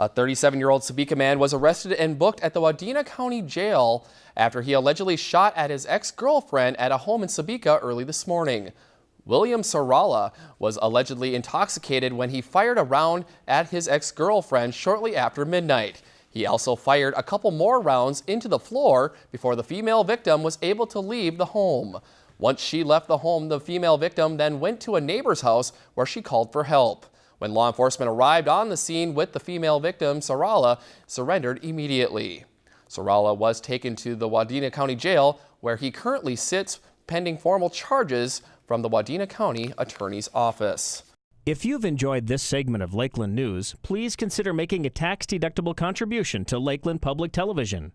A 37-year-old Sebeka man was arrested and booked at the Wadena County Jail after he allegedly shot at his ex-girlfriend at a home in Sebeka early this morning. William Sarala was allegedly intoxicated when he fired a round at his ex-girlfriend shortly after midnight. He also fired a couple more rounds into the floor before the female victim was able to leave the home. Once she left the home, the female victim then went to a neighbor's house where she called for help. When law enforcement arrived on the scene with the female victim, Sarala surrendered immediately. Sarala was taken to the Wadena County Jail where he currently sits pending formal charges from the Wadena County Attorney's Office. If you've enjoyed this segment of Lakeland News, please consider making a tax-deductible contribution to Lakeland Public Television.